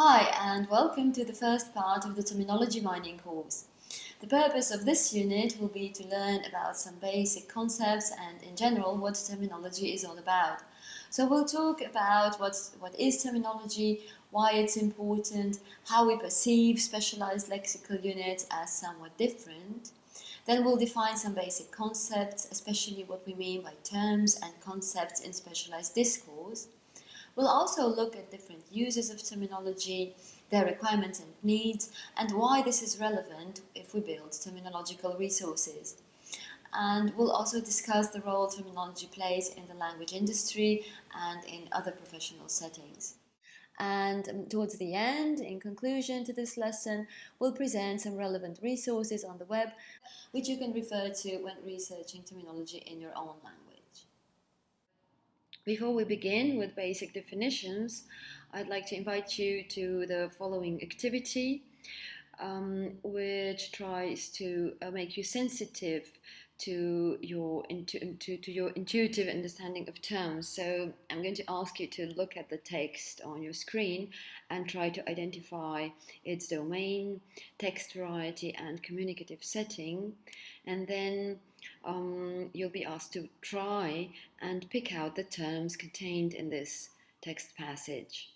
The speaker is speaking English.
Hi and welcome to the first part of the Terminology Mining course. The purpose of this unit will be to learn about some basic concepts and in general what terminology is all about. So we'll talk about what's, what is terminology, why it's important, how we perceive specialized lexical units as somewhat different. Then we'll define some basic concepts, especially what we mean by terms and concepts in specialized discourse. We'll also look at different uses of terminology, their requirements and needs, and why this is relevant if we build terminological resources. And we'll also discuss the role terminology plays in the language industry and in other professional settings. And um, towards the end, in conclusion to this lesson, we'll present some relevant resources on the web, which you can refer to when researching terminology in your own language. Before we begin with basic definitions, I'd like to invite you to the following activity, um, which tries to uh, make you sensitive to your to, to your intuitive understanding of terms. So I'm going to ask you to look at the text on your screen and try to identify its domain, text variety, and communicative setting, and then um, you'll be asked to try and pick out the terms contained in this text passage.